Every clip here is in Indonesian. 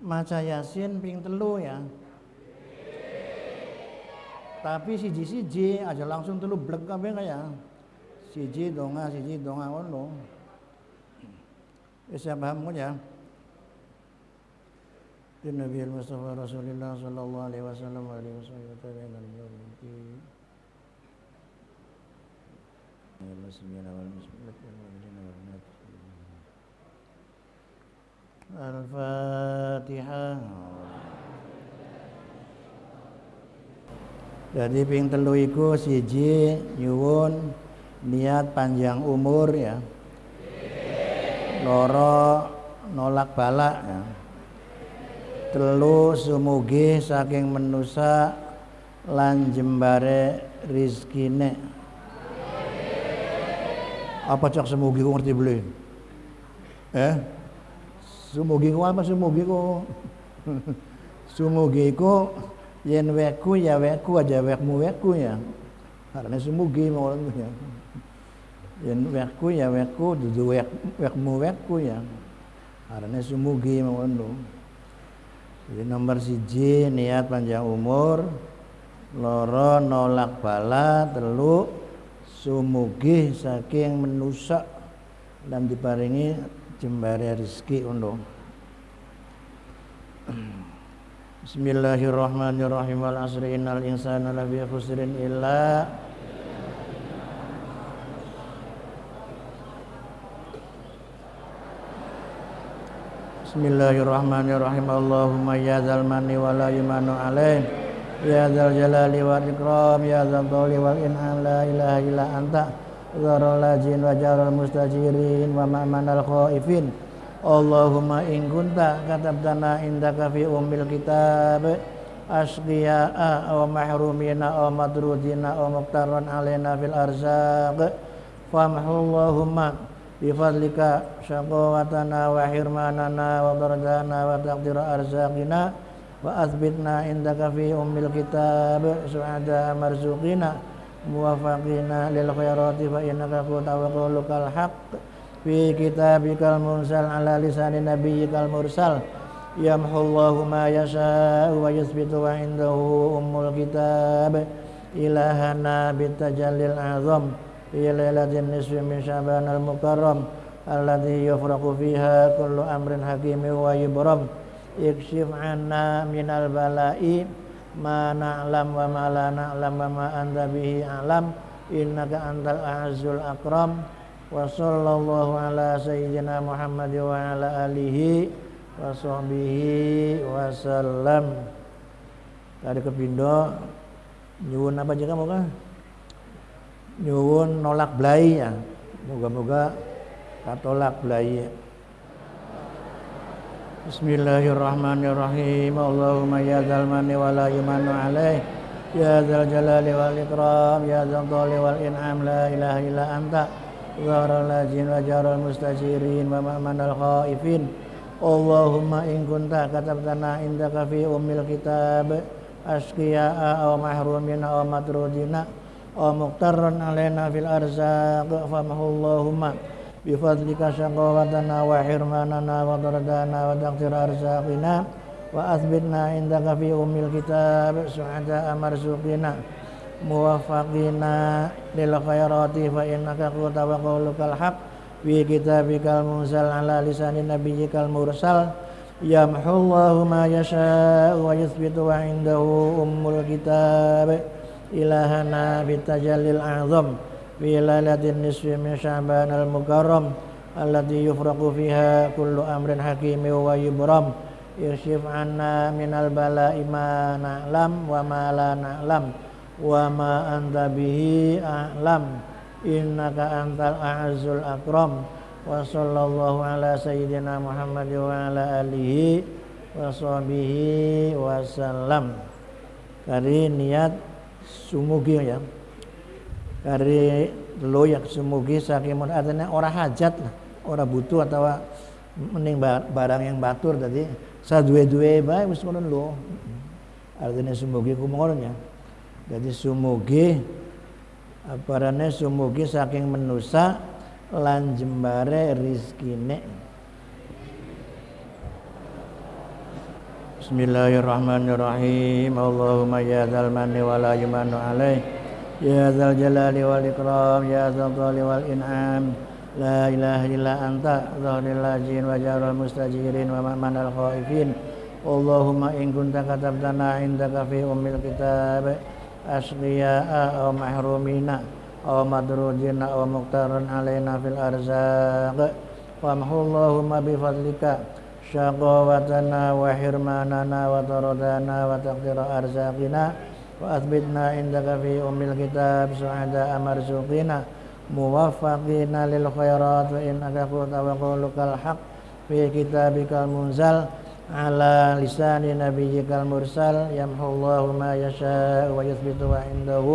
maca yasin ping telu ya tapi siji-siji aja langsung telu blek kabeh kaya siji donga siji donga ngono bisa paham kan ya di Nabi Mustafa Rasulullah sallallahu alaihi wasallam wa alihi wasallam المسلمين والمسلمات والمؤمنين والمؤمنات الفاتحة jadi ping telu iku siji nyuwun niat panjang umur ya. Loro nolak balak ya. Telu sumugi saking menusa lan jembare rizkine. Apa cok sumugi ku ngerti beli? Eh? Sumugi ku apa sumugi ku? sumugi ku yen weku ya weku aja wekmu weku ya. Karena sumugi mau ya. Yen weku ya weku dudu wek wekmu weku ya. Karena sumugi mau jadi nomor siji niat panjang umur. Loro nolak bala telu sumugi saking menusak dan diparingi jembare rezeki untuk Bismillahirrahmanirrahim. Wal asri innal insana lafi khusrin illa Bismillahirrahmanirrahim. Allahumma ya zal manni wa la yumanu alaih Ya zal jalali wal ikram. Ya zal tawli wal in'am. La ilaha illa anta Zarul lajin wa mustajirin Wa ma'manal khaifin. Allahumma in kunta katabtana indaka fi ummil kitab. Asqiya'a aw mahrumina aw madrudina aw muqtaran alaina fil arzaq. Famhu Allahumma bifadlika syaqawatana wa hirmanana wa darajana wa taqdir arzaqina wa athbitna indaka fi ummil kitab. Su'ada marzuqina muwafaqina lil khairati fa innaka qawlukal haqq. Fi kitabikal mursal ala lisani nabiyyikal mursal. Yamhullahu ma yasha'u wa yusbitu wa indahu ummul kitab. Ilahana bitajallil azam. Fi lailatin nisfi min syaban al mukarram. Alladhi yufraqu fiha kullu amrin hakimi wa yubram. Ikshif anna minal bala'i ma na'lam wa ma la na'lam wa ma anta bihi a'lam. Innaka antal a'azzul akram. Wa sallallahu ala sayyidina Muhammad wa ala alihi wa sahbihi wa sallam. Tadi kepindo. Nyuwun apa aja kamu kan nyuwun nolak belai ya. Moga-moga katolak belai Bismillahirrahmanirrahim. Allahumma ya zalmani wa la yumanu alaih. Ya dzal jalali wal ikram. Ya dzal dzali wal in'am. La ilaha illa anta. Zahra lajin wa jaral mustajirin Wa ma'man al khaifin. Allahumma in kunta katabtana indaka fi ummil kitab. Asqiya'a aw mahrumina aw matrudina Aw muqtarran alaina fil arzaq. Famahallahumma Allahumma بفضلك شقوتنا وحرماننا وطردنا وتقدير أرزاقنا وأثبتنا عندك في أم الكتاب سعداء مرزوقنا muwafaqina lil khairati fa innaka qulta wa qaulukal haq fi kitabikal mursal ala lisani nabiyyikal mursal yamhu Allahu ma yasha'u wa yuthbitu wa indahu fi lailatin nisfi min kullu amrin hakimi wa yubram irshif anna minal bala'i ma na'lam wa ma la wa ma anta a'lam innaka antal a'azzul akram ala sayyidina Muhammad wa alihi wa sahbihi kari niat sumugi ya kari lo yang sumugi saking artinya orang hajat lah. Orang butuh atau mending barang yang batur tadi. Sadue-due bae wis ngono lho artinya sumugi kumongon ya. Jadi sumugi aparane sumugi saking menusa lan jembare rizkine. Bismillahirrahmanirrahim. Allahumma ya dzal manni wa la yumanu alaih Ya dzal jalali wal ikram Ya dzal tali wal in'am La ilaha illa anta Zahril lajin wa jarul mustajirin Wa ma'man al khaifin Allahumma in kunta katabtana indaka fi ummil kitab Asqiya'a aw mahrumina Aw madrujina aw muqtaran alaina fil arzaq Famhu Allahumma bifadlika شقاوتنا وحرماننا وطردنا وتقدير أرزاقنا وأثبتنا عندك في أم الكتاب سعداء مرزوقنا موفقين للخيرات فإنك قلت وقولك الحق في كتابك المنزل على لسان نبيك المرسل يمحو الله ما يشاء ويثبت وعنده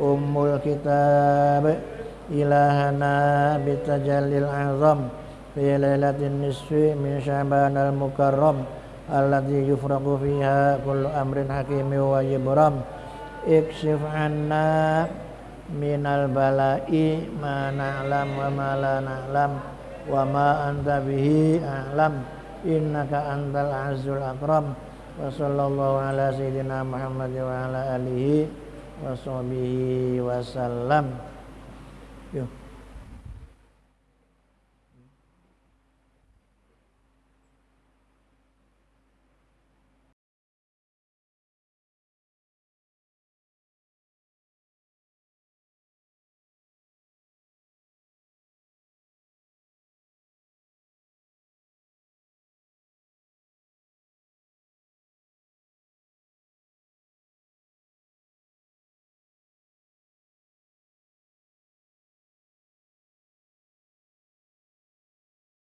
أم الكتاب إلهنا بالتجلي الأعظم في ليلة النصف من شعبان المكرم الذي يفرق فيها كل أمر حكيم ويبرم اكشف عنا من البلاء ما نعلم وما لا نعلم وما أنت به أعلم إنك أنت العز الأكرم وصلى الله على سيدنا محمد وعلى آله وصحبه وسلم Yuk.